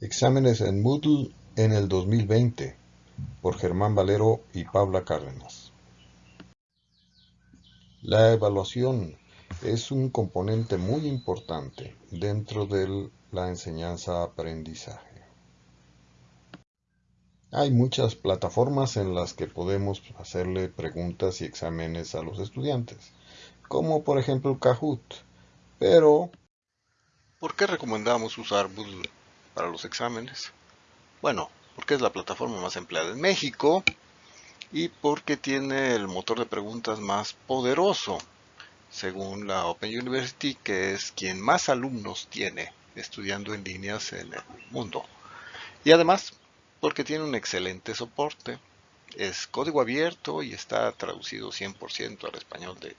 Exámenes en Moodle en el 2020 por Germán Valero y Paula Cárdenas. La evaluación es un componente muy importante dentro de la enseñanza-aprendizaje. Hay muchas plataformas en las que podemos hacerle preguntas y exámenes a los estudiantes, como por ejemplo Kahoot, pero ¿por qué recomendamos usar Moodle? Para los exámenes. Bueno, porque es la plataforma más empleada en México y porque tiene el motor de preguntas más poderoso, según la Open University, que es quien más alumnos tiene estudiando en líneas en el mundo. Y además, porque tiene un excelente soporte. Es código abierto y está traducido 100% al español de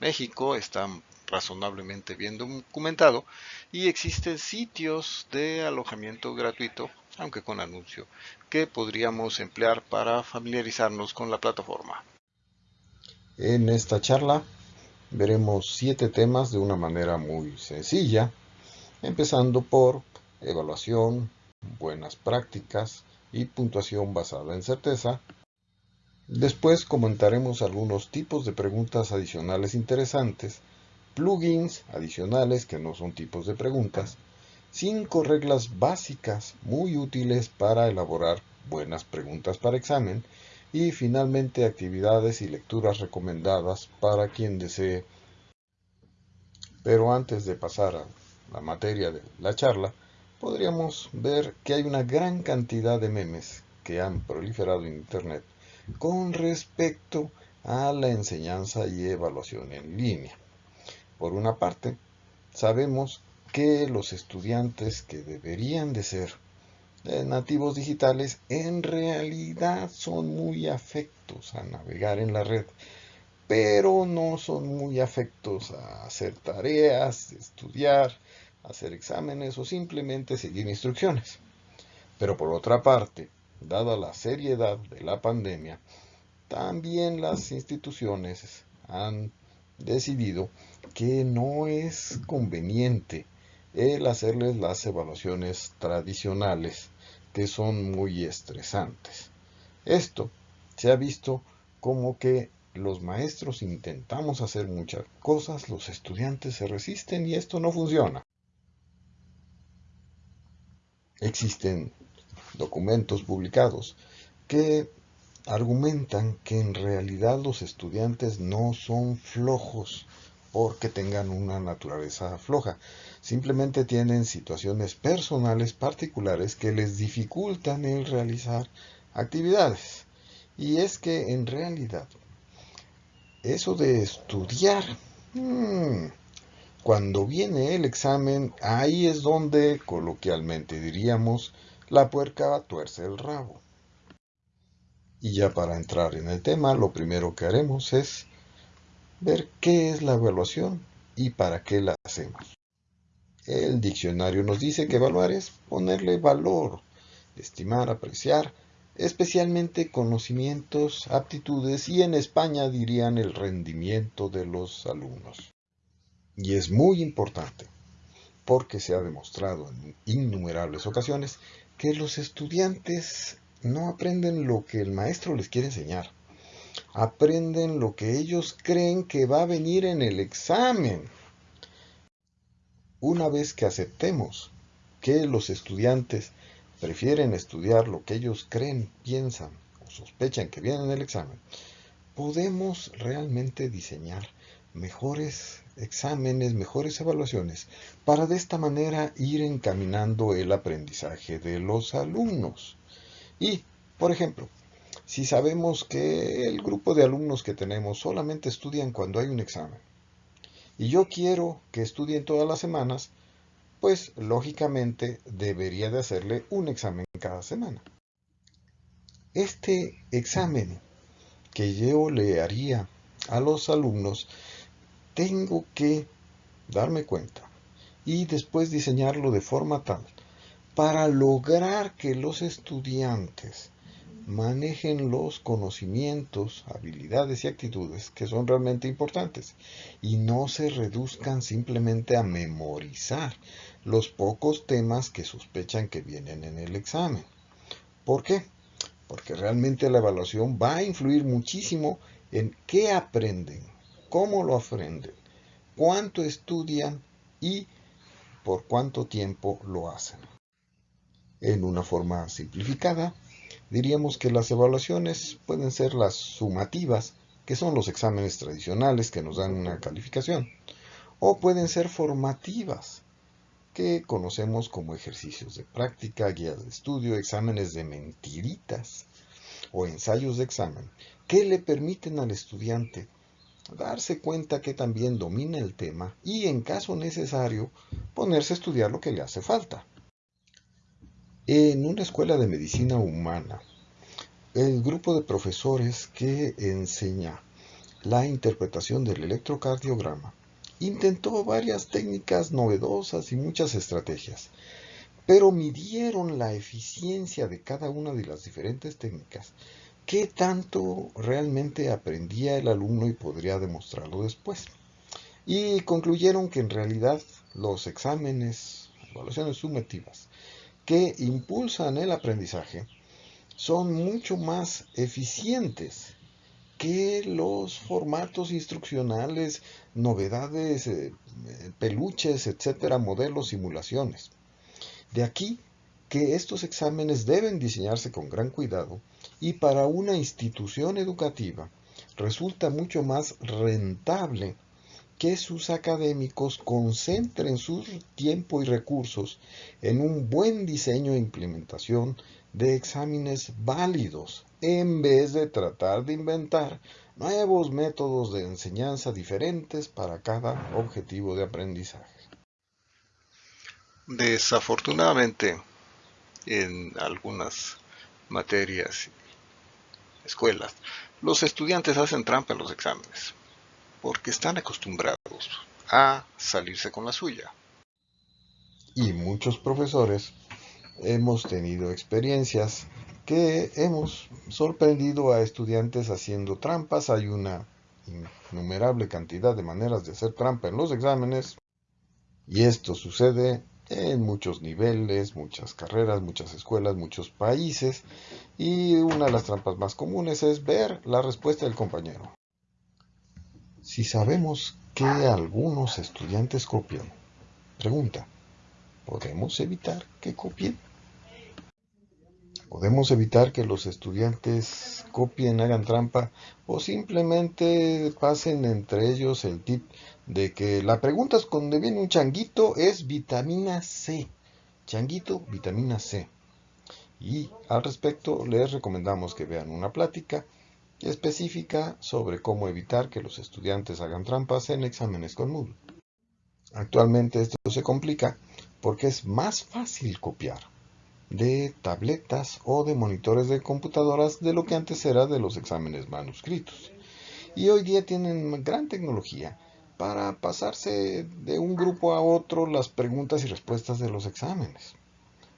México. Está razonablemente bien documentado y existen sitios de alojamiento gratuito, aunque con anuncio, que podríamos emplear para familiarizarnos con la plataforma. En esta charla veremos siete temas de una manera muy sencilla, empezando por evaluación, buenas prácticas y puntuación basada en certeza. Después comentaremos algunos tipos de preguntas adicionales interesantes plugins adicionales que no son tipos de preguntas, cinco reglas básicas muy útiles para elaborar buenas preguntas para examen y finalmente actividades y lecturas recomendadas para quien desee. Pero antes de pasar a la materia de la charla, podríamos ver que hay una gran cantidad de memes que han proliferado en Internet con respecto a la enseñanza y evaluación en línea. Por una parte, sabemos que los estudiantes que deberían de ser eh, nativos digitales en realidad son muy afectos a navegar en la red, pero no son muy afectos a hacer tareas, estudiar, hacer exámenes o simplemente seguir instrucciones. Pero por otra parte, dada la seriedad de la pandemia, también las instituciones han decidido que no es conveniente el hacerles las evaluaciones tradicionales que son muy estresantes. Esto se ha visto como que los maestros intentamos hacer muchas cosas, los estudiantes se resisten y esto no funciona. Existen documentos publicados que argumentan que en realidad los estudiantes no son flojos porque tengan una naturaleza floja. Simplemente tienen situaciones personales particulares que les dificultan el realizar actividades. Y es que en realidad, eso de estudiar, hmm, cuando viene el examen, ahí es donde, coloquialmente diríamos, la puerca tuerce el rabo. Y ya para entrar en el tema, lo primero que haremos es ver qué es la evaluación y para qué la hacemos. El diccionario nos dice que evaluar es ponerle valor, estimar, apreciar, especialmente conocimientos, aptitudes y en España dirían el rendimiento de los alumnos. Y es muy importante porque se ha demostrado en innumerables ocasiones que los estudiantes no aprenden lo que el maestro les quiere enseñar. Aprenden lo que ellos creen que va a venir en el examen. Una vez que aceptemos que los estudiantes prefieren estudiar lo que ellos creen, piensan o sospechan que viene en el examen, podemos realmente diseñar mejores exámenes, mejores evaluaciones, para de esta manera ir encaminando el aprendizaje de los alumnos. Y, por ejemplo, si sabemos que el grupo de alumnos que tenemos solamente estudian cuando hay un examen, y yo quiero que estudien todas las semanas, pues lógicamente debería de hacerle un examen cada semana. Este examen que yo le haría a los alumnos, tengo que darme cuenta y después diseñarlo de forma tal para lograr que los estudiantes manejen los conocimientos, habilidades y actitudes que son realmente importantes y no se reduzcan simplemente a memorizar los pocos temas que sospechan que vienen en el examen. ¿Por qué? Porque realmente la evaluación va a influir muchísimo en qué aprenden, cómo lo aprenden, cuánto estudian y por cuánto tiempo lo hacen. En una forma simplificada, diríamos que las evaluaciones pueden ser las sumativas, que son los exámenes tradicionales que nos dan una calificación, o pueden ser formativas, que conocemos como ejercicios de práctica, guías de estudio, exámenes de mentiritas o ensayos de examen, que le permiten al estudiante darse cuenta que también domina el tema y, en caso necesario, ponerse a estudiar lo que le hace falta. En una escuela de medicina humana, el grupo de profesores que enseña la interpretación del electrocardiograma intentó varias técnicas novedosas y muchas estrategias, pero midieron la eficiencia de cada una de las diferentes técnicas, qué tanto realmente aprendía el alumno y podría demostrarlo después. Y concluyeron que en realidad los exámenes, evaluaciones sumativas, que impulsan el aprendizaje son mucho más eficientes que los formatos instruccionales, novedades, eh, peluches, etcétera, modelos, simulaciones. De aquí que estos exámenes deben diseñarse con gran cuidado y para una institución educativa resulta mucho más rentable que sus académicos concentren su tiempo y recursos en un buen diseño e implementación de exámenes válidos, en vez de tratar de inventar nuevos métodos de enseñanza diferentes para cada objetivo de aprendizaje. Desafortunadamente, en algunas materias, escuelas, los estudiantes hacen trampa en los exámenes porque están acostumbrados a salirse con la suya. Y muchos profesores hemos tenido experiencias que hemos sorprendido a estudiantes haciendo trampas. Hay una innumerable cantidad de maneras de hacer trampa en los exámenes y esto sucede en muchos niveles, muchas carreras, muchas escuelas, muchos países y una de las trampas más comunes es ver la respuesta del compañero. Si sabemos que algunos estudiantes copian, pregunta, ¿podemos evitar que copien? ¿Podemos evitar que los estudiantes copien, hagan trampa o simplemente pasen entre ellos el tip de que la pregunta es cuando viene un changuito es vitamina C? Changuito, vitamina C. Y al respecto les recomendamos que vean una plática específica sobre cómo evitar que los estudiantes hagan trampas en exámenes con Moodle. Actualmente esto se complica porque es más fácil copiar de tabletas o de monitores de computadoras de lo que antes era de los exámenes manuscritos. Y hoy día tienen gran tecnología para pasarse de un grupo a otro las preguntas y respuestas de los exámenes.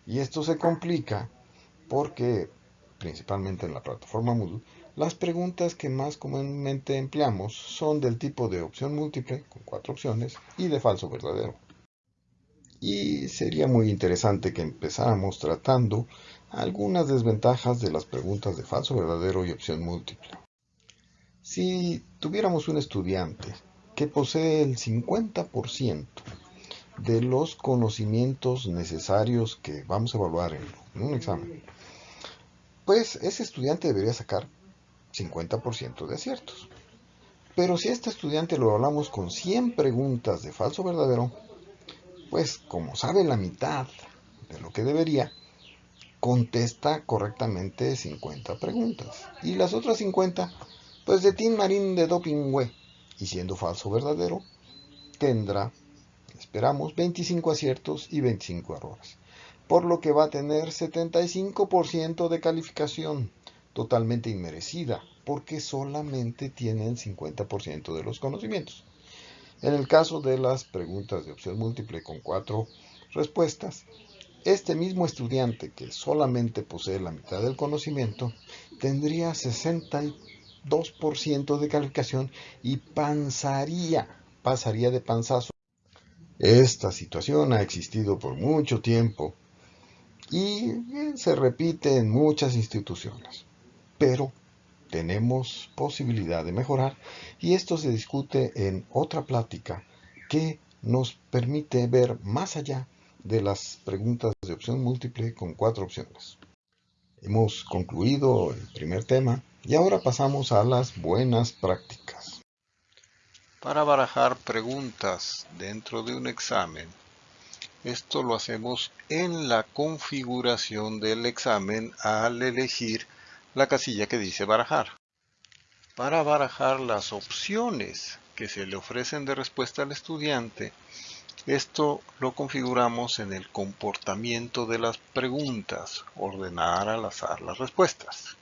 Y esto se complica porque, principalmente en la plataforma Moodle, las preguntas que más comúnmente empleamos son del tipo de opción múltiple, con cuatro opciones, y de falso verdadero. Y sería muy interesante que empezáramos tratando algunas desventajas de las preguntas de falso verdadero y opción múltiple. Si tuviéramos un estudiante que posee el 50% de los conocimientos necesarios que vamos a evaluar en un examen, pues ese estudiante debería sacar 50% de aciertos. Pero si a este estudiante lo hablamos con 100 preguntas de falso verdadero, pues como sabe la mitad de lo que debería, contesta correctamente 50 preguntas. Y las otras 50, pues de Tim Marín de Dopingüe. Y siendo falso verdadero, tendrá, esperamos, 25 aciertos y 25 errores. Por lo que va a tener 75% de calificación totalmente inmerecida, porque solamente tienen 50% de los conocimientos. En el caso de las preguntas de opción múltiple con cuatro respuestas, este mismo estudiante que solamente posee la mitad del conocimiento tendría 62% de calificación y panzaría, pasaría de panzazo. Esta situación ha existido por mucho tiempo y se repite en muchas instituciones. Pero tenemos posibilidad de mejorar y esto se discute en otra plática que nos permite ver más allá de las preguntas de opción múltiple con cuatro opciones. Hemos concluido el primer tema y ahora pasamos a las buenas prácticas. Para barajar preguntas dentro de un examen, esto lo hacemos en la configuración del examen al elegir la casilla que dice barajar. Para barajar las opciones que se le ofrecen de respuesta al estudiante, esto lo configuramos en el comportamiento de las preguntas, ordenar al azar las respuestas.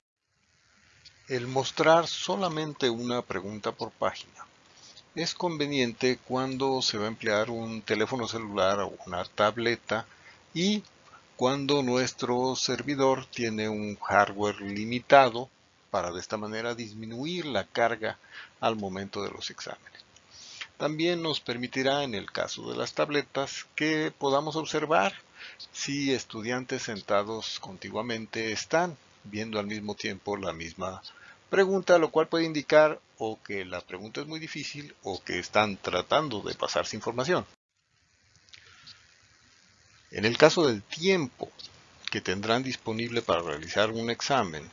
El mostrar solamente una pregunta por página es conveniente cuando se va a emplear un teléfono celular o una tableta y cuando nuestro servidor tiene un hardware limitado para de esta manera disminuir la carga al momento de los exámenes. También nos permitirá en el caso de las tabletas que podamos observar si estudiantes sentados contiguamente están viendo al mismo tiempo la misma pregunta, lo cual puede indicar o que la pregunta es muy difícil o que están tratando de pasarse información. En el caso del tiempo que tendrán disponible para realizar un examen,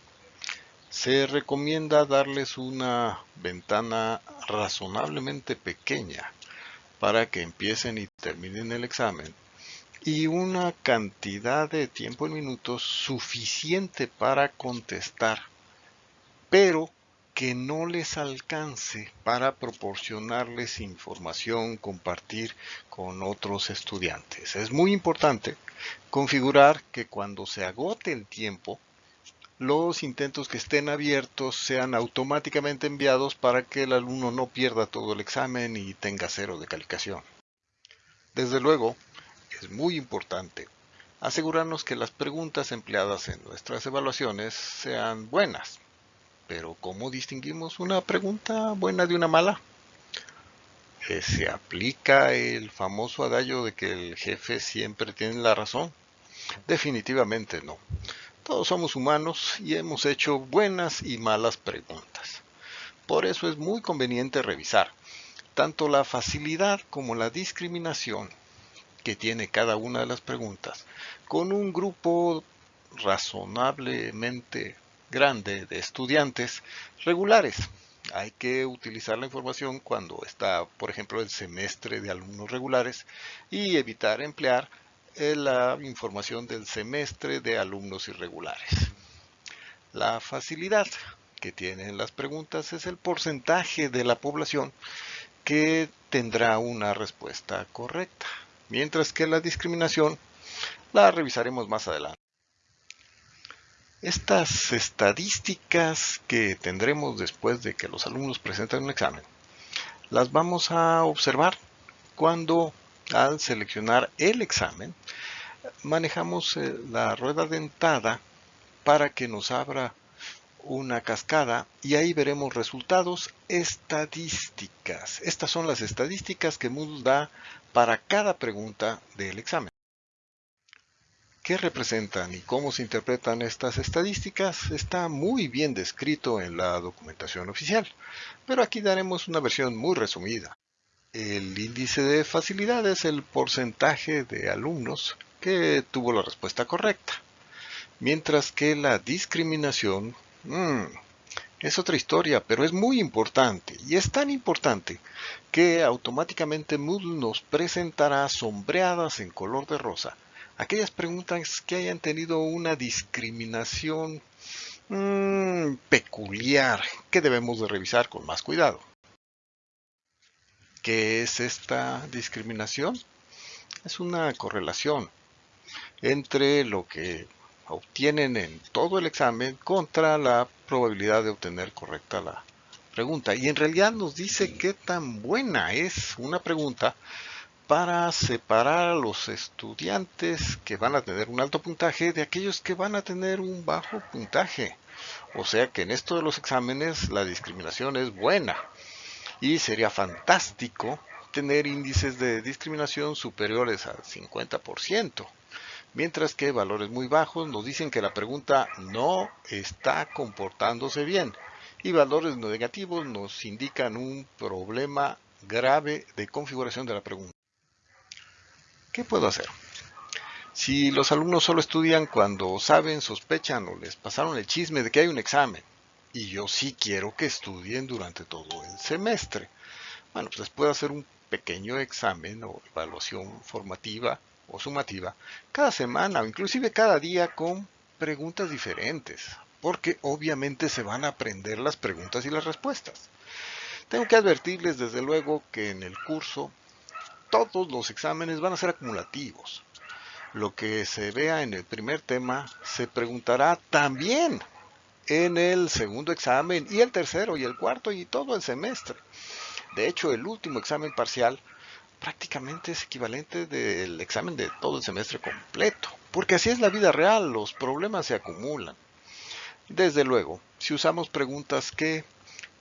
se recomienda darles una ventana razonablemente pequeña para que empiecen y terminen el examen y una cantidad de tiempo en minutos suficiente para contestar, pero que no les alcance para proporcionarles información, compartir con otros estudiantes. Es muy importante configurar que cuando se agote el tiempo, los intentos que estén abiertos sean automáticamente enviados para que el alumno no pierda todo el examen y tenga cero de calificación. Desde luego, es muy importante asegurarnos que las preguntas empleadas en nuestras evaluaciones sean buenas. Pero ¿cómo distinguimos una pregunta buena de una mala? Eh, ¿Se aplica el famoso adagio de que el jefe siempre tiene la razón? Definitivamente no. Todos somos humanos y hemos hecho buenas y malas preguntas. Por eso es muy conveniente revisar tanto la facilidad como la discriminación que tiene cada una de las preguntas con un grupo razonablemente grande de estudiantes regulares. Hay que utilizar la información cuando está, por ejemplo, el semestre de alumnos regulares y evitar emplear la información del semestre de alumnos irregulares. La facilidad que tienen las preguntas es el porcentaje de la población que tendrá una respuesta correcta, mientras que la discriminación la revisaremos más adelante. Estas estadísticas que tendremos después de que los alumnos presenten un examen, las vamos a observar cuando al seleccionar el examen, manejamos eh, la rueda dentada para que nos abra una cascada y ahí veremos resultados estadísticas. Estas son las estadísticas que Moodle da para cada pregunta del examen. ¿Qué representan y cómo se interpretan estas estadísticas? Está muy bien descrito en la documentación oficial, pero aquí daremos una versión muy resumida. El índice de facilidad es el porcentaje de alumnos que tuvo la respuesta correcta. Mientras que la discriminación mm, es otra historia, pero es muy importante. Y es tan importante que automáticamente Moodle nos presentará sombreadas en color de rosa aquellas preguntas que hayan tenido una discriminación mm, peculiar que debemos de revisar con más cuidado. ¿Qué es esta discriminación? Es una correlación entre lo que obtienen en todo el examen contra la probabilidad de obtener correcta la pregunta. Y en realidad nos dice qué tan buena es una pregunta para separar a los estudiantes que van a tener un alto puntaje de aquellos que van a tener un bajo puntaje. O sea que en esto de los exámenes la discriminación es buena y sería fantástico tener índices de discriminación superiores al 50%, mientras que valores muy bajos nos dicen que la pregunta no está comportándose bien y valores negativos nos indican un problema grave de configuración de la pregunta. ¿Qué puedo hacer? Si los alumnos solo estudian cuando saben, sospechan o les pasaron el chisme de que hay un examen, y yo sí quiero que estudien durante todo el semestre, bueno, pues les puedo hacer un pequeño examen o evaluación formativa o sumativa cada semana o inclusive cada día con preguntas diferentes, porque obviamente se van a aprender las preguntas y las respuestas. Tengo que advertirles desde luego que en el curso todos los exámenes van a ser acumulativos. Lo que se vea en el primer tema se preguntará también en el segundo examen y el tercero y el cuarto y todo el semestre. De hecho, el último examen parcial prácticamente es equivalente del examen de todo el semestre completo, porque así es la vida real, los problemas se acumulan. Desde luego, si usamos preguntas que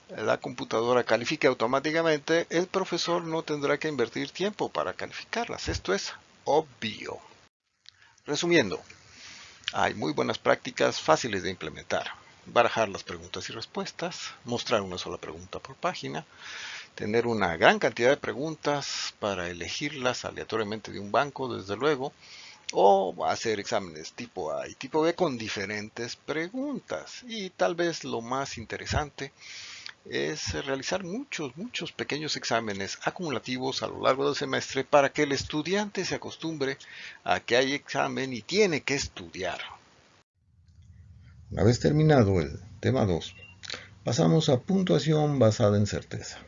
la computadora califique automáticamente, el profesor no tendrá que invertir tiempo para calificarlas. Esto es obvio. Resumiendo, hay muy buenas prácticas fáciles de implementar. Barajar las preguntas y respuestas, mostrar una sola pregunta por página, tener una gran cantidad de preguntas para elegirlas aleatoriamente de un banco, desde luego, o hacer exámenes tipo A y tipo B con diferentes preguntas. Y tal vez lo más interesante es realizar muchos, muchos pequeños exámenes acumulativos a lo largo del semestre para que el estudiante se acostumbre a que hay examen y tiene que estudiar. Una vez terminado el tema 2, pasamos a puntuación basada en certeza.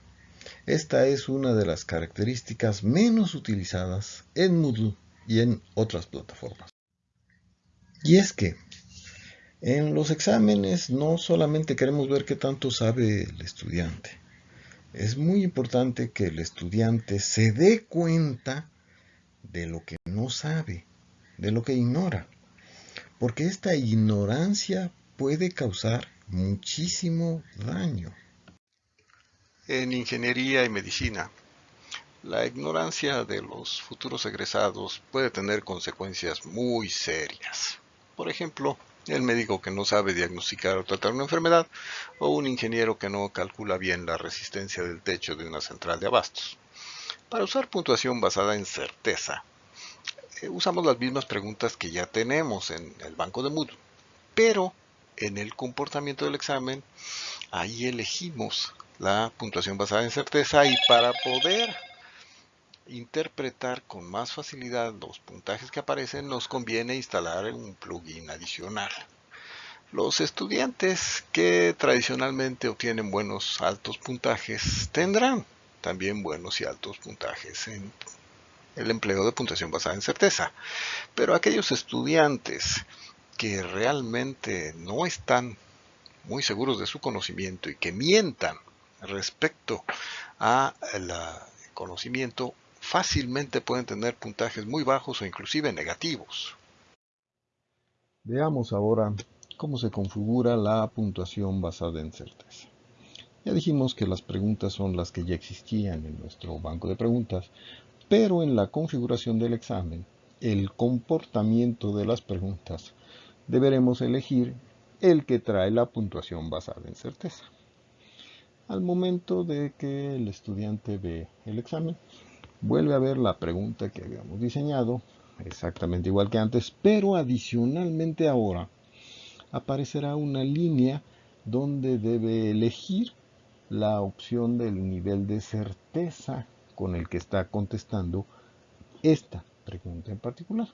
Esta es una de las características menos utilizadas en Moodle y en otras plataformas. Y es que en los exámenes no solamente queremos ver qué tanto sabe el estudiante. Es muy importante que el estudiante se dé cuenta de lo que no sabe, de lo que ignora. Porque esta ignorancia puede causar muchísimo daño. En ingeniería y medicina, la ignorancia de los futuros egresados puede tener consecuencias muy serias. Por ejemplo, el médico que no sabe diagnosticar o tratar una enfermedad, o un ingeniero que no calcula bien la resistencia del techo de una central de abastos. Para usar puntuación basada en certeza, eh, usamos las mismas preguntas que ya tenemos en el banco de Moodle, pero en el comportamiento del examen, ahí elegimos la puntuación basada en certeza y para poder interpretar con más facilidad los puntajes que aparecen, nos conviene instalar un plugin adicional. Los estudiantes que tradicionalmente obtienen buenos altos puntajes tendrán también buenos y altos puntajes en el empleo de puntuación basada en certeza. Pero aquellos estudiantes que realmente no están muy seguros de su conocimiento y que mientan respecto a conocimiento fácilmente pueden tener puntajes muy bajos o inclusive negativos. Veamos ahora cómo se configura la puntuación basada en certeza. Ya dijimos que las preguntas son las que ya existían en nuestro banco de preguntas, pero en la configuración del examen, el comportamiento de las preguntas, deberemos elegir el que trae la puntuación basada en certeza. Al momento de que el estudiante ve el examen, vuelve a ver la pregunta que habíamos diseñado, exactamente igual que antes, pero adicionalmente ahora aparecerá una línea donde debe elegir la opción del nivel de certeza con el que está contestando esta pregunta en particular.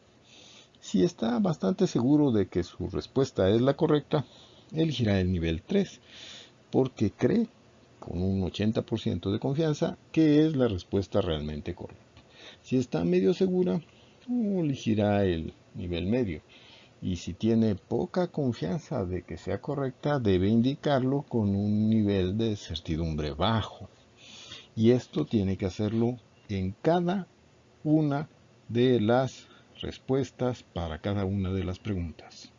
Si está bastante seguro de que su respuesta es la correcta, elegirá el nivel 3, porque cree con un 80% de confianza que es la respuesta realmente correcta. Si está medio segura, elegirá el nivel medio. Y si tiene poca confianza de que sea correcta, debe indicarlo con un nivel de certidumbre bajo. Y esto tiene que hacerlo en cada una de las respuestas para cada una de las preguntas.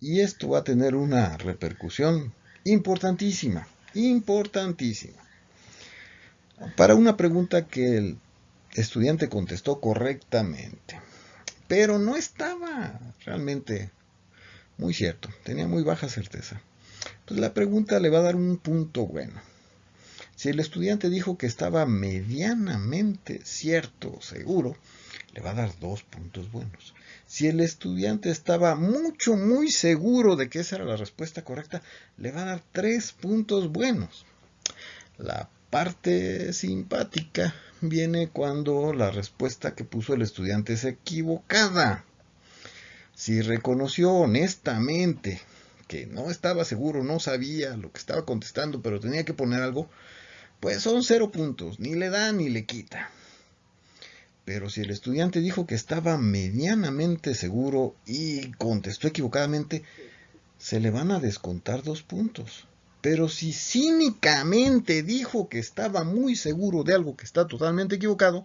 Y esto va a tener una repercusión importantísima, importantísima. Para una pregunta que el estudiante contestó correctamente, pero no estaba realmente muy cierto, tenía muy baja certeza. Pues la pregunta le va a dar un punto bueno. Si el estudiante dijo que estaba medianamente cierto, seguro, le va a dar dos puntos buenos. Si el estudiante estaba mucho, muy seguro de que esa era la respuesta correcta, le va a dar tres puntos buenos. La parte simpática viene cuando la respuesta que puso el estudiante es equivocada. Si reconoció honestamente que no estaba seguro, no sabía lo que estaba contestando, pero tenía que poner algo, pues son cero puntos, ni le da ni le quita. Pero si el estudiante dijo que estaba medianamente seguro y contestó equivocadamente, se le van a descontar dos puntos. Pero si cínicamente dijo que estaba muy seguro de algo que está totalmente equivocado,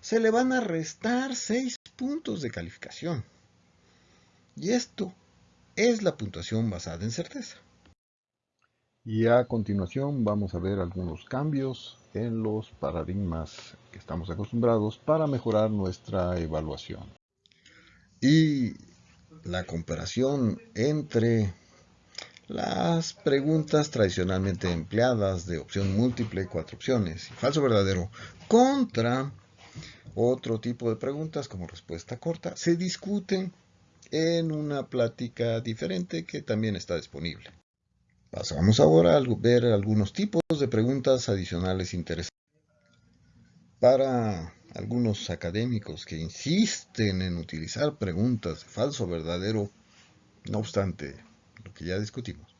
se le van a restar seis puntos de calificación. Y esto es la puntuación basada en certeza. Y a continuación vamos a ver algunos cambios en los paradigmas que estamos acostumbrados para mejorar nuestra evaluación. Y la comparación entre las preguntas tradicionalmente empleadas de opción múltiple, cuatro opciones y falso verdadero contra otro tipo de preguntas como respuesta corta se discuten en una plática diferente que también está disponible. Pasamos ahora a ver algunos tipos de preguntas adicionales interesantes. Para algunos académicos que insisten en utilizar preguntas de falso verdadero, no obstante lo que ya discutimos,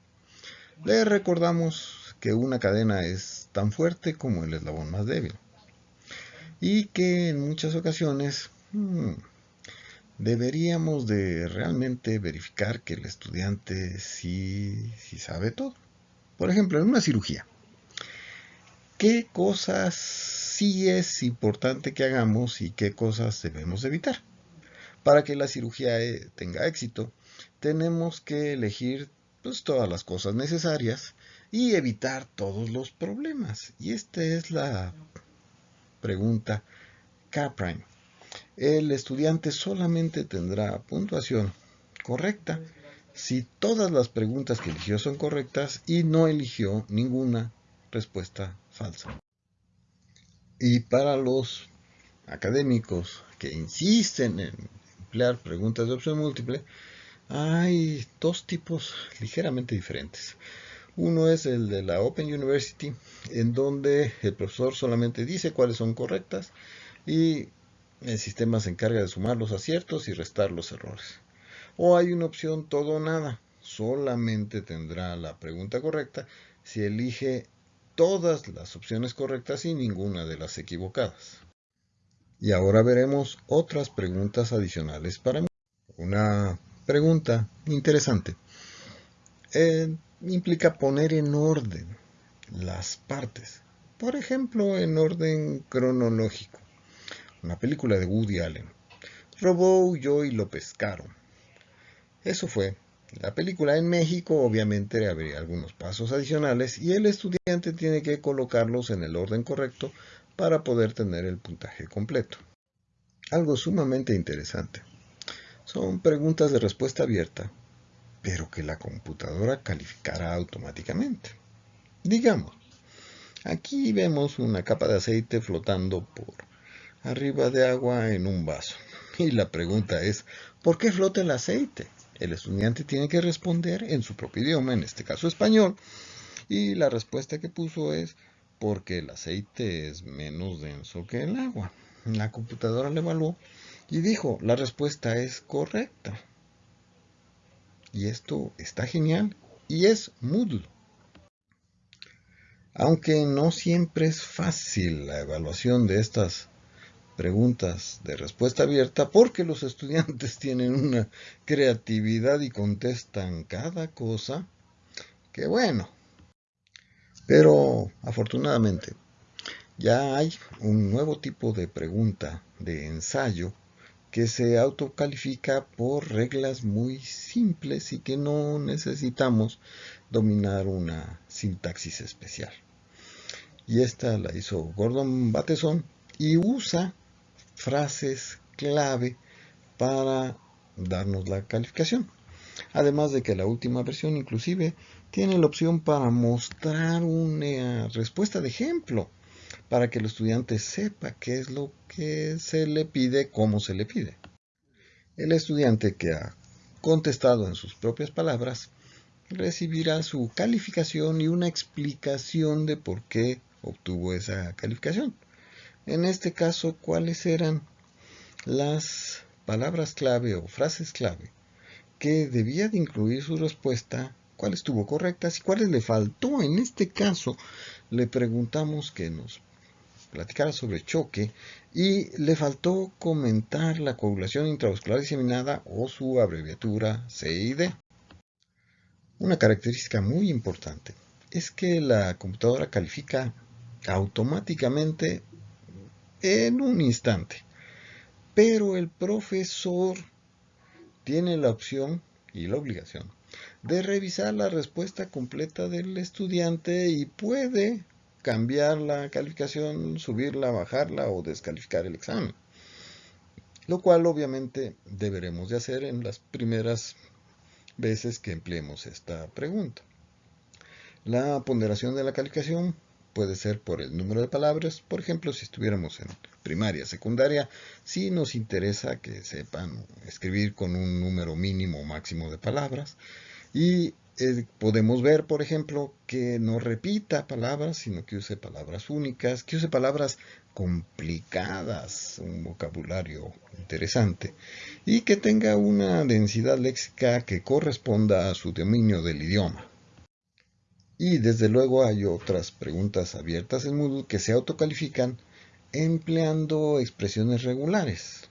les recordamos que una cadena es tan fuerte como el eslabón más débil y que en muchas ocasiones hmm, deberíamos de realmente verificar que el estudiante sí, sí sabe todo. Por ejemplo, en una cirugía, ¿qué cosas sí es importante que hagamos y qué cosas debemos evitar? Para que la cirugía eh, tenga éxito, tenemos que elegir pues, todas las cosas necesarias y evitar todos los problemas. Y esta es la pregunta K-prime el estudiante solamente tendrá puntuación correcta si todas las preguntas que eligió son correctas y no eligió ninguna respuesta falsa. Y para los académicos que insisten en emplear preguntas de opción múltiple, hay dos tipos ligeramente diferentes. Uno es el de la Open University, en donde el profesor solamente dice cuáles son correctas y el sistema se encarga de sumar los aciertos y restar los errores. O hay una opción todo o nada. Solamente tendrá la pregunta correcta si elige todas las opciones correctas y ninguna de las equivocadas. Y ahora veremos otras preguntas adicionales para mí. Una pregunta interesante. Eh, implica poner en orden las partes. Por ejemplo, en orden cronológico una película de Woody Allen. Robó, huyó y lo pescaron. Eso fue. La película en México obviamente habría algunos pasos adicionales y el estudiante tiene que colocarlos en el orden correcto para poder tener el puntaje completo. Algo sumamente interesante. Son preguntas de respuesta abierta, pero que la computadora calificará automáticamente. Digamos, aquí vemos una capa de aceite flotando por arriba de agua en un vaso. Y la pregunta es, ¿por qué flota el aceite? El estudiante tiene que responder en su propio idioma, en este caso español, y la respuesta que puso es, porque el aceite es menos denso que el agua. La computadora le evaluó y dijo, la respuesta es correcta. Y esto está genial y es Moodle. Aunque no siempre es fácil la evaluación de estas preguntas de respuesta abierta porque los estudiantes tienen una creatividad y contestan cada cosa que bueno. Pero afortunadamente Ya hay un nuevo tipo de pregunta de ensayo que se autocalifica por reglas muy simples y que no necesitamos dominar una sintaxis especial. Y esta la hizo Gordon Bateson y usa frases clave para darnos la calificación. Además de que la última versión inclusive tiene la opción para mostrar una respuesta de ejemplo para que el estudiante sepa qué es lo que se le pide, cómo se le pide. El estudiante que ha contestado en sus propias palabras recibirá su calificación y una explicación de por qué obtuvo esa calificación. En este caso, ¿cuáles eran las palabras clave o frases clave que debía de incluir su respuesta, cuáles estuvo correctas y cuáles le faltó? En este caso, le preguntamos que nos platicara sobre choque y le faltó comentar la coagulación intravascular diseminada o su abreviatura CID. Una característica muy importante es que la computadora califica automáticamente en un instante, pero el profesor tiene la opción y la obligación de revisar la respuesta completa del estudiante y puede cambiar la calificación, subirla, bajarla o descalificar el examen. Lo cual obviamente deberemos de hacer en las primeras veces que empleemos esta pregunta. La ponderación de la calificación puede ser por el número de palabras, por ejemplo, si estuviéramos en primaria, secundaria, si nos interesa que sepan escribir con un número mínimo o máximo de palabras, y eh, podemos ver, por ejemplo, que no repita palabras, sino que use palabras únicas, que use palabras complicadas, un vocabulario interesante, y que tenga una densidad léxica que corresponda a su dominio del idioma. Y desde luego hay otras preguntas abiertas en Moodle que se autocalifican empleando expresiones regulares.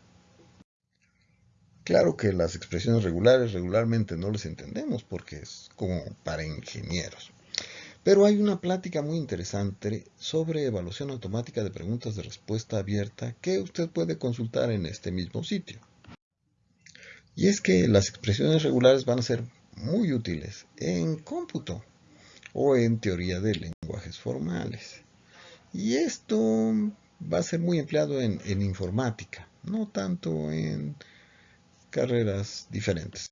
Claro que las expresiones regulares regularmente no las entendemos porque es como para ingenieros. Pero hay una plática muy interesante sobre evaluación automática de preguntas de respuesta abierta que usted puede consultar en este mismo sitio. Y es que las expresiones regulares van a ser muy útiles en cómputo o en teoría de lenguajes formales. Y esto va a ser muy empleado en, informática, no tanto en carreras diferentes.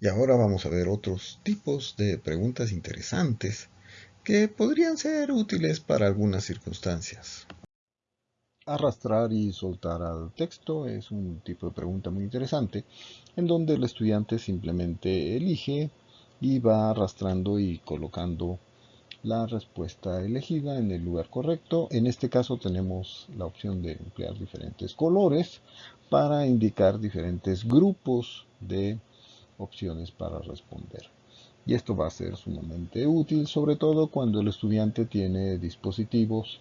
Y ahora vamos a ver otros tipos de preguntas interesantes que podrían ser útiles para algunas circunstancias. Arrastrar y soltar al texto es un tipo de pregunta muy interesante en donde el estudiante simplemente elige y va arrastrando y colocando la respuesta elegida en el lugar correcto. En este caso tenemos la opción de emplear diferentes colores para indicar diferentes grupos de opciones para responder. Y esto va a ser sumamente útil, sobre todo cuando el estudiante tiene dispositivos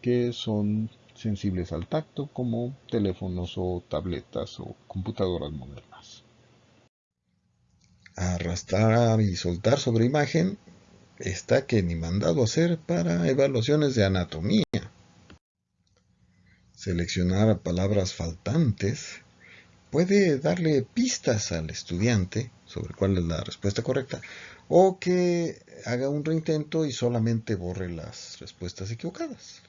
que son sensibles al tacto, como teléfonos o tabletas o computadoras modernas arrastrar y soltar sobre imagen está que ni mandado hacer para evaluaciones de anatomía. Seleccionar palabras faltantes puede darle pistas al estudiante sobre cuál es la respuesta correcta o que haga un reintento y solamente borre las respuestas equivocadas.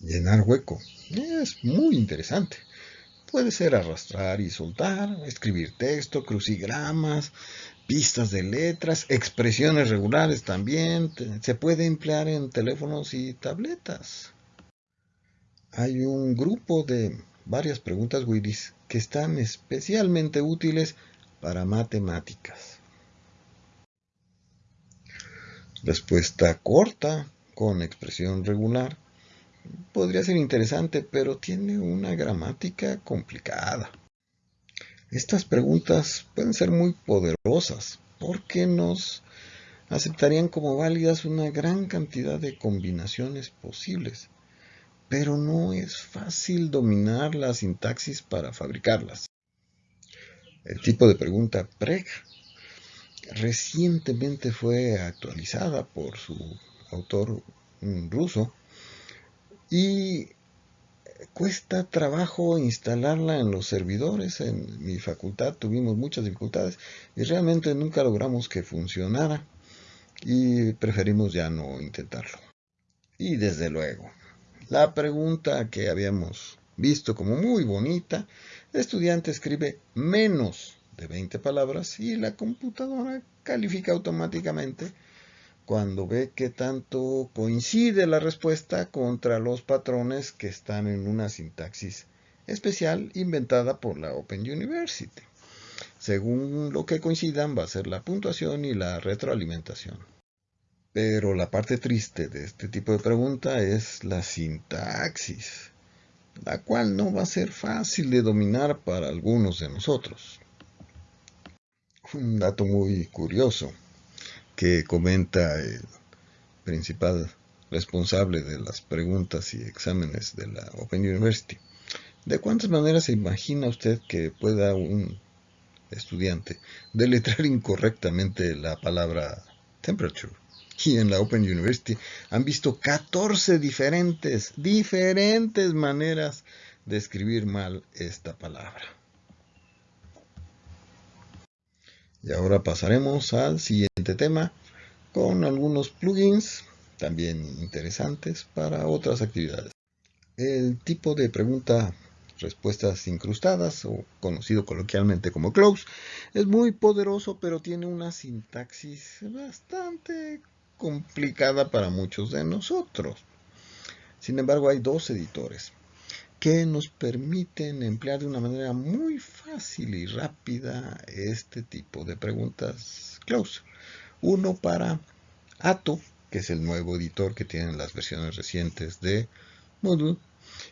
Llenar hueco es muy interesante. Puede ser arrastrar y soltar, escribir texto, crucigramas, pistas de letras, expresiones regulares también. Se puede emplear en teléfonos y tabletas. Hay un grupo de varias preguntas Willis que están especialmente útiles para matemáticas. Respuesta corta con expresión regular podría ser interesante, pero tiene una gramática complicada. Estas preguntas pueden ser muy poderosas porque nos aceptarían como válidas una gran cantidad de combinaciones posibles, pero no es fácil dominar la sintaxis para fabricarlas. El tipo de pregunta PREG recientemente fue actualizada por su autor ruso y cuesta trabajo instalarla en los servidores. En mi facultad tuvimos muchas dificultades y realmente nunca logramos que funcionara y preferimos ya no intentarlo. Y desde luego, la pregunta que habíamos visto como muy bonita, el estudiante escribe menos de 20 palabras y la computadora califica automáticamente cuando ve que tanto coincide la respuesta contra los patrones que están en una sintaxis especial inventada por la Open University. Según lo que coincidan va a ser la puntuación y la retroalimentación. Pero la parte triste de este tipo de pregunta es la sintaxis, la cual no va a ser fácil de dominar para algunos de nosotros. Un dato muy curioso que comenta el principal responsable de las preguntas y exámenes de la Open University. ¿De cuántas maneras se imagina usted que pueda un estudiante deletrar incorrectamente la palabra temperature? Y en la Open University han visto 14 diferentes, diferentes maneras de escribir mal esta palabra. Y ahora pasaremos al siguiente tema con algunos plugins también interesantes para otras actividades. El tipo de pregunta respuestas incrustadas o conocido coloquialmente como close es muy poderoso pero tiene una sintaxis bastante complicada para muchos de nosotros. Sin embargo hay dos editores que nos permiten emplear de una manera muy fácil y rápida este tipo de preguntas close. Uno para Ato, que es el nuevo editor que tienen las versiones recientes de Moodle,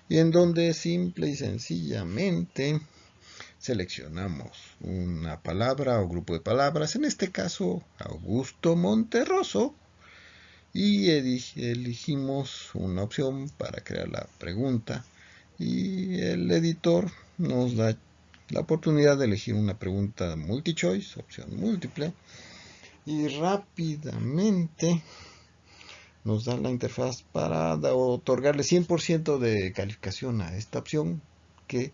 y en donde simple y sencillamente seleccionamos una palabra o grupo de palabras, en este caso Augusto Monterroso, y elegimos una opción para crear la pregunta y el editor nos da la oportunidad de elegir una pregunta multi-choice, opción múltiple, y rápidamente nos da la interfaz para otorgarle 100% de calificación a esta opción que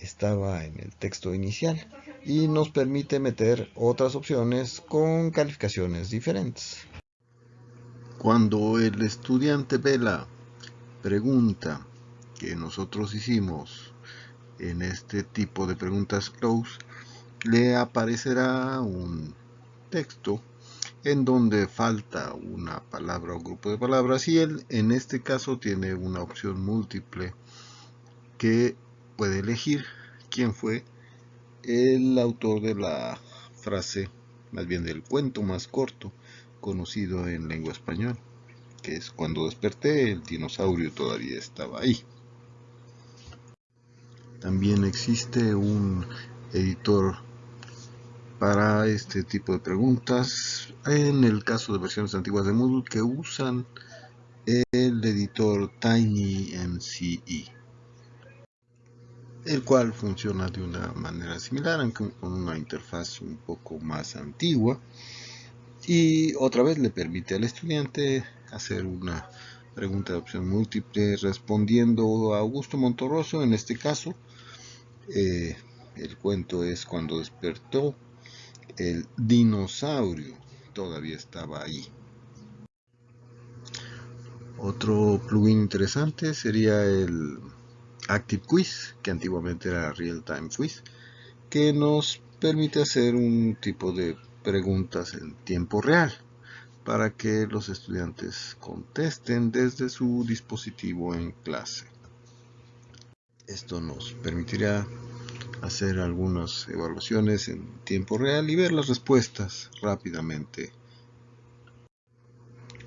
estaba en el texto inicial y nos permite meter otras opciones con calificaciones diferentes. Cuando el estudiante ve la pregunta que nosotros hicimos en este tipo de preguntas close, le aparecerá un texto en donde falta una palabra o grupo de palabras y él en este caso tiene una opción múltiple que puede elegir quién fue el autor de la frase, más bien del cuento más corto conocido en lengua española, que es cuando desperté el dinosaurio todavía estaba ahí. También existe un editor para este tipo de preguntas. En el caso de versiones antiguas de Moodle que usan el editor TinyMCE, el cual funciona de una manera similar, aunque con una interfaz un poco más antigua. Y otra vez le permite al estudiante hacer una pregunta de opción múltiple respondiendo a Augusto Montorroso en este caso eh, el cuento es cuando despertó el dinosaurio todavía estaba ahí otro plugin interesante sería el Active Quiz que antiguamente era Real Time Quiz que nos permite hacer un tipo de preguntas en tiempo real para que los estudiantes contesten desde su dispositivo en clase. Esto nos permitirá hacer algunas evaluaciones en tiempo real y ver las respuestas rápidamente.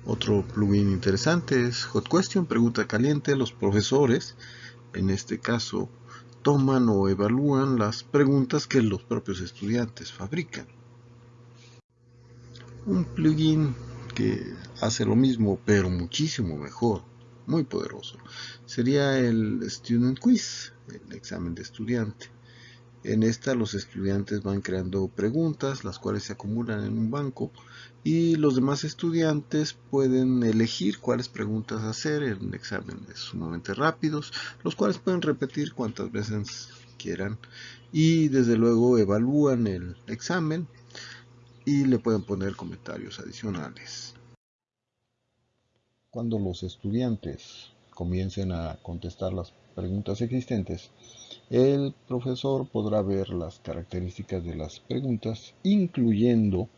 Otro plugin interesante es Hot Question, pregunta caliente. Los profesores, en este caso, toman o evalúan las preguntas que los propios estudiantes fabrican. Un plugin que hace lo mismo pero muchísimo mejor muy poderoso sería el Student Quiz, el examen de estudiante. En esta los estudiantes van creando preguntas, las cuales se acumulan en un banco y los demás estudiantes pueden elegir cuáles preguntas hacer en exámenes sumamente rápidos, los cuales pueden repetir cuantas veces quieran y desde luego evalúan el examen y le pueden poner comentarios adicionales. Cuando los estudiantes comiencen a contestar las preguntas existentes, el profesor podrá ver las características de las preguntas, incluyendo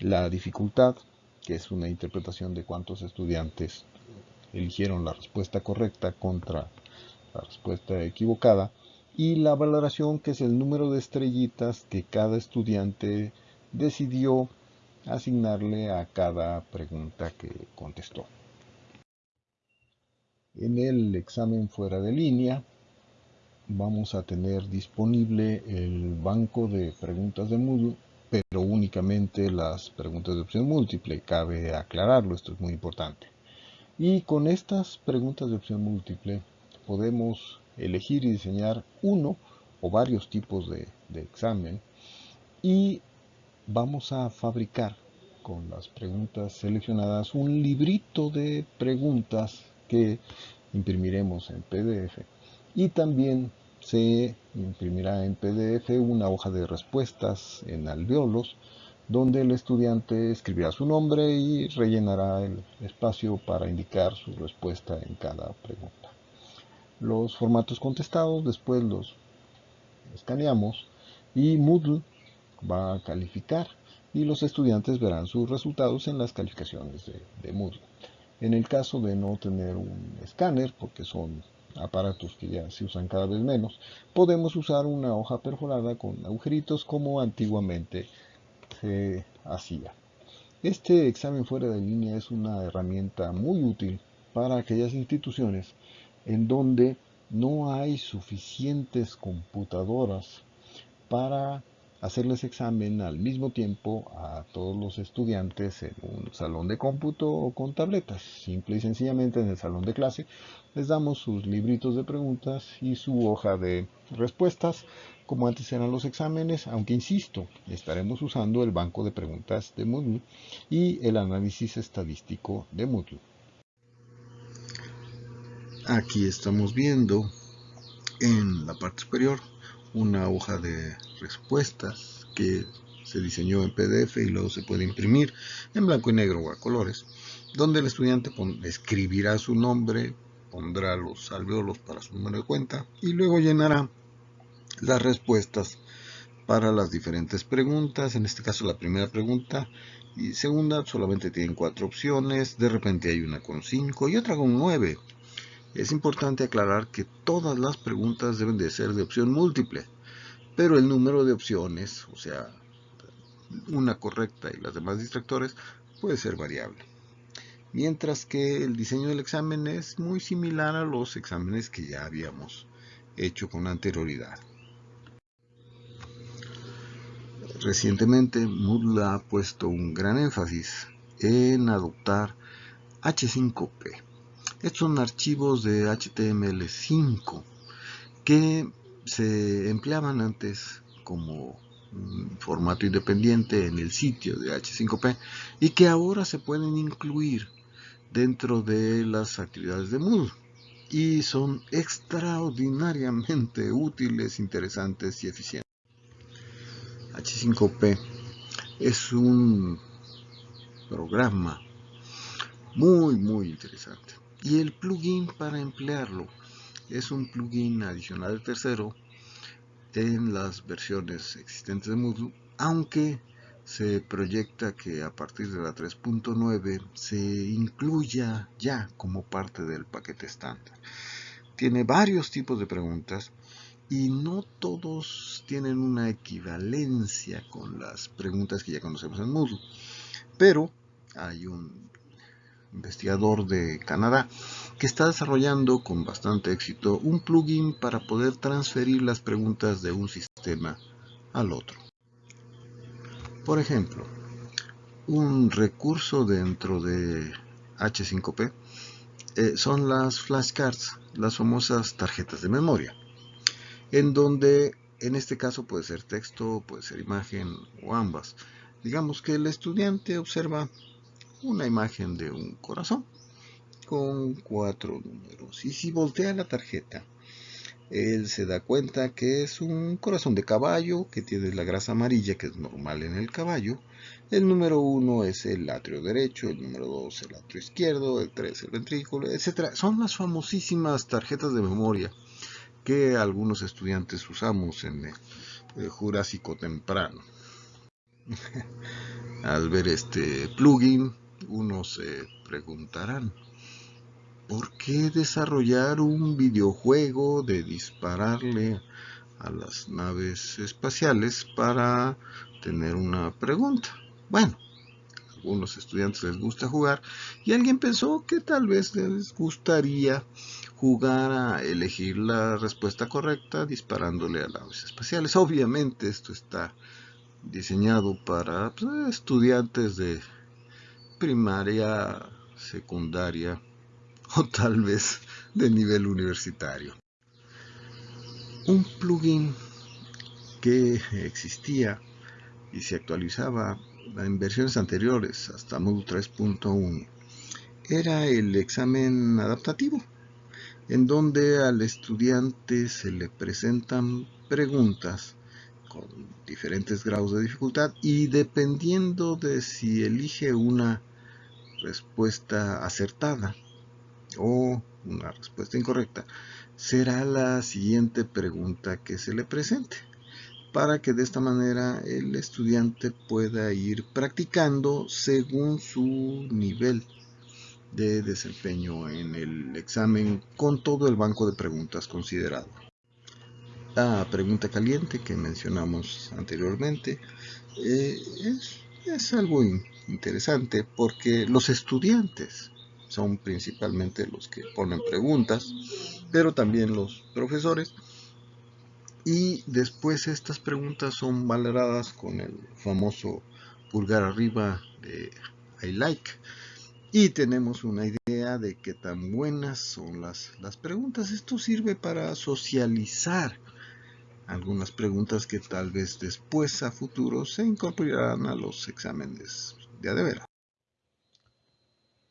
la dificultad, que es una interpretación de cuántos estudiantes eligieron la respuesta correcta contra la respuesta equivocada, y la valoración, que es el número de estrellitas que cada estudiante decidió asignarle a cada pregunta que contestó. En el examen fuera de línea, vamos a tener disponible el banco de preguntas de Moodle, pero únicamente las preguntas de opción múltiple. Cabe aclararlo, esto es muy importante. Y con estas preguntas de opción múltiple podemos elegir y diseñar uno o varios tipos de, de examen y vamos a fabricar con las preguntas seleccionadas un librito de preguntas que imprimiremos en PDF y también se imprimirá en PDF una hoja de respuestas en alveolos donde el estudiante escribirá su nombre y rellenará el espacio para indicar su respuesta en cada pregunta. Los formatos contestados después los escaneamos y Moodle va a calificar y los estudiantes verán sus resultados en las calificaciones de, de Moodle. En el caso de no tener un escáner, porque son aparatos que ya se usan cada vez menos, podemos usar una hoja perforada con agujeritos como antiguamente se hacía. Este examen fuera de línea es una herramienta muy útil para aquellas instituciones en donde no hay suficientes computadoras para hacerles examen al mismo tiempo a todos los estudiantes en un salón de cómputo o con tabletas. Simple y sencillamente en el salón de clase les damos sus libritos de preguntas y su hoja de respuestas, como antes eran los exámenes, aunque insisto, estaremos usando el banco de preguntas de Moodle y el análisis estadístico de Moodle. Aquí estamos viendo en la parte superior una hoja de respuestas que se diseñó en PDF y luego se puede imprimir en blanco y negro o a colores, donde el estudiante escribirá su nombre, pondrá los alveolos para su número de cuenta y luego llenará las respuestas para las diferentes preguntas, en este caso la primera pregunta y segunda solamente tienen cuatro opciones, de repente hay una con cinco y otra con nueve. Es importante aclarar que todas las preguntas deben de ser de opción múltiple, pero el número de opciones, o sea, una correcta y las demás distractores, puede ser variable. Mientras que el diseño del examen es muy similar a los exámenes que ya habíamos hecho con anterioridad. Recientemente Moodle ha puesto un gran énfasis en adoptar H5P estos son archivos de HTML5 que se empleaban antes como un formato independiente en el sitio de H5P y que ahora se pueden incluir dentro de las actividades de Moodle y son extraordinariamente útiles, interesantes y eficientes. H5P es un programa muy muy interesante y el plugin para emplearlo es un plugin adicional tercero en las versiones existentes de Moodle, aunque se proyecta que a partir de la 3.9 se incluya ya como parte del paquete estándar. Tiene varios tipos de preguntas y no todos tienen una equivalencia con las preguntas que ya conocemos en Moodle, pero hay un investigador de Canadá, que está desarrollando con bastante éxito un plugin para poder transferir las preguntas de un sistema al otro. Por ejemplo, un recurso dentro de H5P eh, son las flashcards, las famosas tarjetas de memoria, en donde En este caso puede ser texto, puede ser imagen o ambas. Digamos que el estudiante observa una imagen de un corazón con cuatro números. Y si voltea la tarjeta, él se da cuenta que es un corazón de caballo que tiene la grasa amarilla que es normal en el caballo. El número uno es el atrio derecho, el número dos el atrio izquierdo, el tres el ventrículo, etc. Son las famosísimas tarjetas de memoria que algunos estudiantes usamos en el Jurásico temprano. Al ver este plugin, unos se preguntarán, ¿por qué desarrollar un videojuego de dispararle a las naves espaciales para tener una pregunta? Bueno, a algunos estudiantes les gusta jugar y alguien pensó que tal vez les gustaría jugar a elegir la respuesta correcta disparándole a naves espaciales. Obviamente esto está diseñado para pues, estudiantes de primaria, secundaria o tal vez de nivel universitario. Un plugin que existía y se actualizaba en versiones anteriores hasta Moodle 3.1 era el examen adaptativo en donde al estudiante se le presentan preguntas con diferentes grados de dificultad y dependiendo de si elige una respuesta acertada o una respuesta incorrecta, será la siguiente pregunta que se le presente para que de esta manera el estudiante pueda ir practicando según su nivel de desempeño en el examen con todo el banco de preguntas considerado. La pregunta caliente que mencionamos anteriormente eh, es, algo interesante porque los estudiantes son principalmente los que ponen preguntas, pero también los profesores. Y después estas preguntas son valoradas con el famoso pulgar arriba de I like. Y tenemos una idea de qué tan buenas son las, las preguntas. Esto sirve para socializar algunas preguntas que tal vez después a futuro se incorporarán a los exámenes de adevera.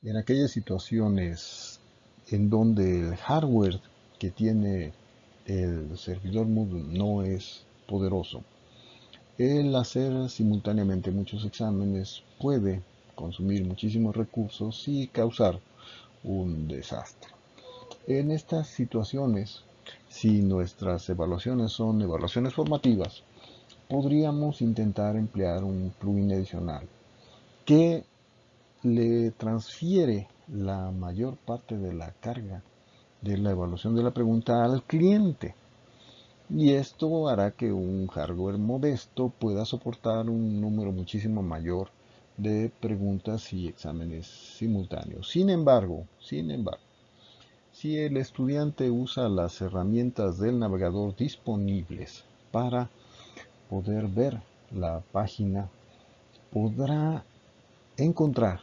En aquellas situaciones en donde el hardware que tiene el servidor Moodle no es poderoso, el hacer simultáneamente muchos exámenes puede consumir muchísimos recursos y causar un desastre. En estas situaciones si nuestras evaluaciones son evaluaciones formativas, podríamos intentar emplear un plugin adicional que le transfiere la mayor parte de la carga de la evaluación de la pregunta al cliente. Y esto hará que un hardware modesto pueda soportar un número muchísimo mayor de preguntas y exámenes simultáneos. Sin embargo, sin embargo, si el estudiante usa las herramientas del navegador disponibles para poder ver la página, podrá encontrar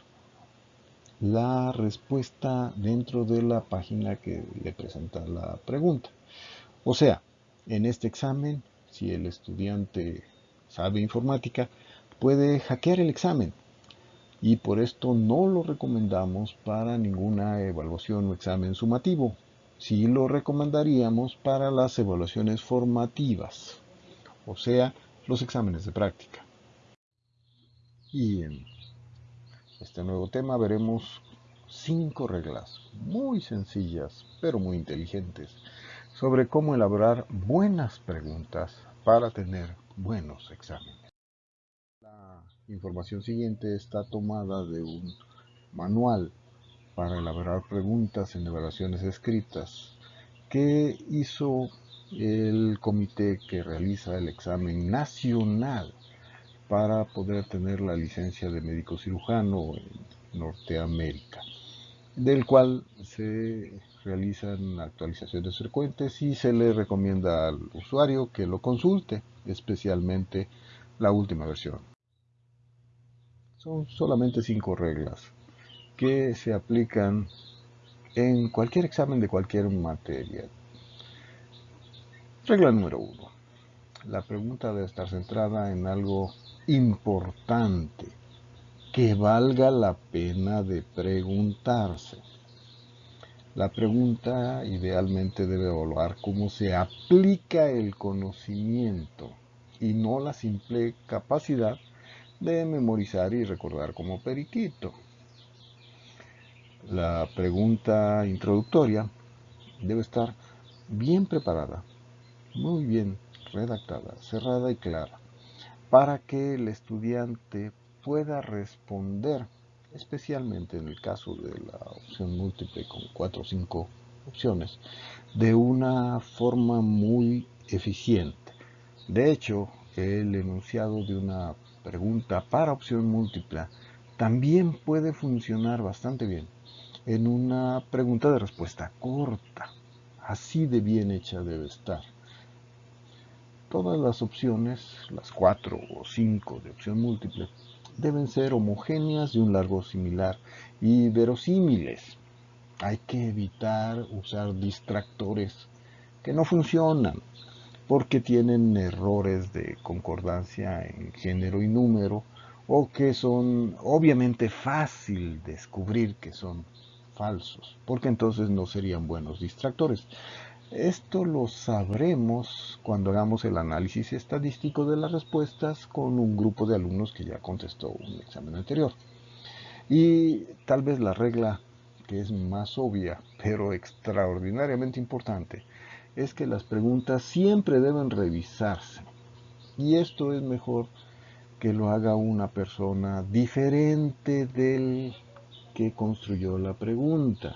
la respuesta dentro de la página que le presenta la pregunta. O sea, en este examen, si el estudiante sabe informática, puede hackear el examen y por esto no lo recomendamos para ninguna evaluación o examen sumativo. Sí lo recomendaríamos para las evaluaciones formativas, o sea, los exámenes de práctica. Y en este nuevo tema veremos cinco reglas muy sencillas pero muy inteligentes sobre cómo elaborar buenas preguntas para tener buenos exámenes información siguiente está tomada de un manual para elaborar preguntas en evaluaciones escritas que hizo el comité que realiza el examen nacional para poder tener la licencia de médico cirujano en Norteamérica, del cual se realizan actualizaciones frecuentes y se le recomienda al usuario que lo consulte, especialmente la última versión. Son solamente cinco reglas que se aplican en cualquier examen de cualquier materia. Regla número uno. la pregunta debe estar centrada en algo importante que valga la pena de preguntarse. La pregunta idealmente debe evaluar cómo se aplica el conocimiento y no la simple capacidad de memorizar y recordar como periquito. La pregunta introductoria debe estar bien preparada, muy bien redactada, cerrada y clara, para que el estudiante pueda responder, especialmente en el caso de la opción múltiple con cuatro o cinco opciones, de una forma muy eficiente. De hecho, el enunciado de una pregunta para opción múltiple también puede funcionar bastante bien en una pregunta de respuesta corta. Así de bien hecha debe estar. Todas las opciones, las cuatro o cinco de opción múltiple, deben ser homogéneas de un largo similar y verosímiles. Hay que evitar usar distractores que no funcionan porque tienen errores de concordancia en género y número o que son obviamente fácil descubrir que son falsos, porque entonces no serían buenos distractores. Esto lo sabremos cuando hagamos el análisis estadístico de las respuestas con un grupo de alumnos que ya contestó un examen anterior. Y tal vez la regla que es más obvia, pero extraordinariamente importante, es que las preguntas siempre deben revisarse. Y esto es mejor que lo haga una persona diferente del que construyó la pregunta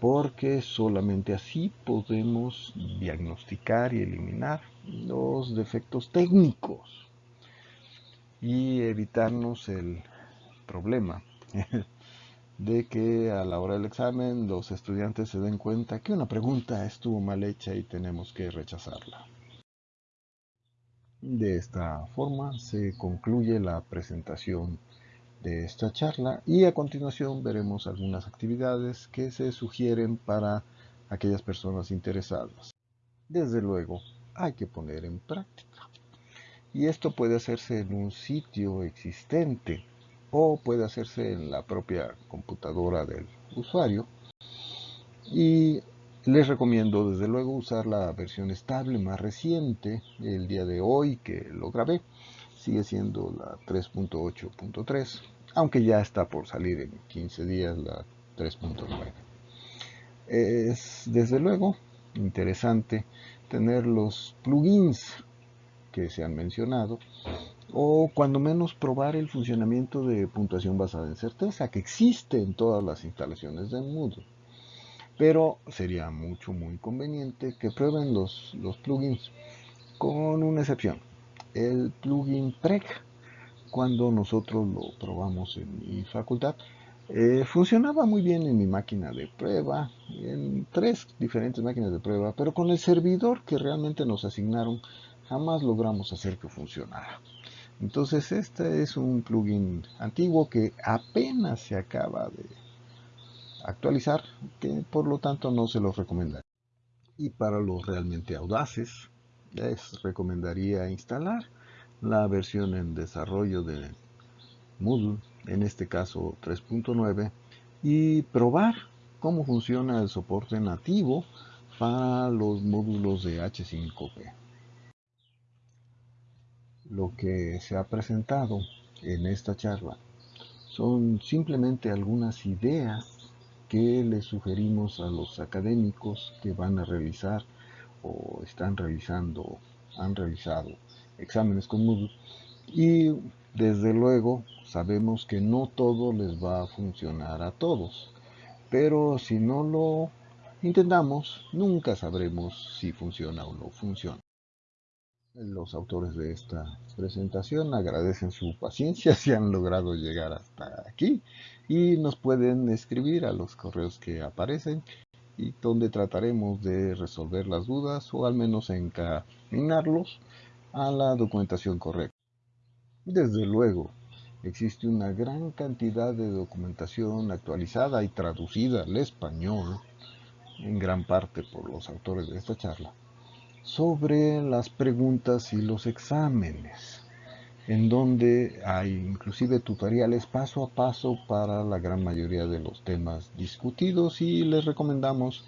porque solamente así podemos diagnosticar y eliminar los defectos técnicos y evitarnos el problema de que a la hora del examen los estudiantes se den cuenta que una pregunta estuvo mal hecha y tenemos que rechazarla. De esta forma se concluye la presentación de esta charla y a continuación veremos algunas actividades que se sugieren para aquellas personas interesadas. Desde luego, hay que poner en práctica. Y esto puede hacerse en un sitio existente o puede hacerse en la propia computadora del usuario. Y les recomiendo desde luego usar la versión estable más reciente, el día de hoy que lo grabé sigue siendo la 3.8.3, aunque ya está por salir en 15 días la 3.9. Es desde luego interesante tener los plugins que se han mencionado o cuando menos probar el funcionamiento de puntuación basada en certeza que existe en todas las instalaciones de Moodle. Pero sería mucho muy conveniente que prueben los, los plugins con una excepción el plugin PREC cuando nosotros lo probamos en mi facultad. Eh, funcionaba muy bien en mi máquina de prueba, en tres diferentes máquinas de prueba, pero con el servidor que realmente nos asignaron jamás logramos hacer que funcionara. Entonces este es un plugin antiguo que apenas se acaba de actualizar, que por lo tanto no se los recomendaría. Y para los realmente audaces, les recomendaría instalar la versión en desarrollo de Moodle, en este caso 3.9, y probar cómo funciona el soporte nativo para los módulos de H5P. Lo que se ha presentado en esta charla son simplemente algunas ideas que les sugerimos a los académicos que van a realizar o están realizando, han realizado exámenes con Moodle y desde luego sabemos que no todo les va a funcionar a todos, pero si no lo intentamos nunca sabremos si funciona o no funciona. Los autores de esta presentación agradecen su paciencia si han logrado llegar hasta aquí y nos pueden escribir a los correos que aparecen y donde trataremos de resolver las dudas o al menos encaminarlos a la documentación correcta. Desde luego, existe una gran cantidad de documentación actualizada y traducida al español, en gran parte por los autores de esta charla, sobre las preguntas y los exámenes, en donde hay inclusive tutoriales paso a paso para la gran mayoría de los temas discutidos y les recomendamos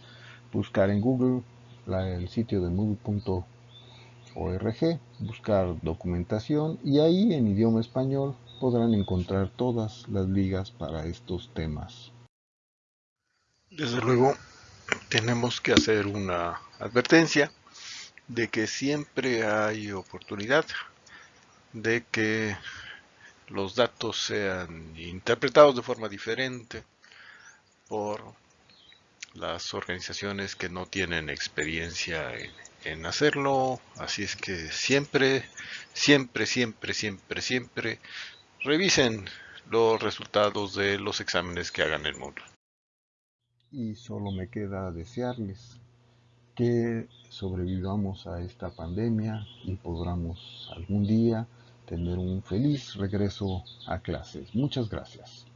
buscar en Google el sitio de Moodle.org, buscar documentación y ahí en idioma español podrán encontrar todas las ligas para estos temas. Desde luego, tenemos que hacer una advertencia de que siempre hay oportunidad de que los datos sean interpretados de forma diferente por las organizaciones que no tienen experiencia en, hacerlo. Así es que siempre, siempre, siempre, siempre, siempre revisen los resultados de los exámenes que hagan el módulo. Y solo me queda desearles que sobrevivamos a esta pandemia y podamos algún día tener un feliz regreso a clases. Muchas gracias.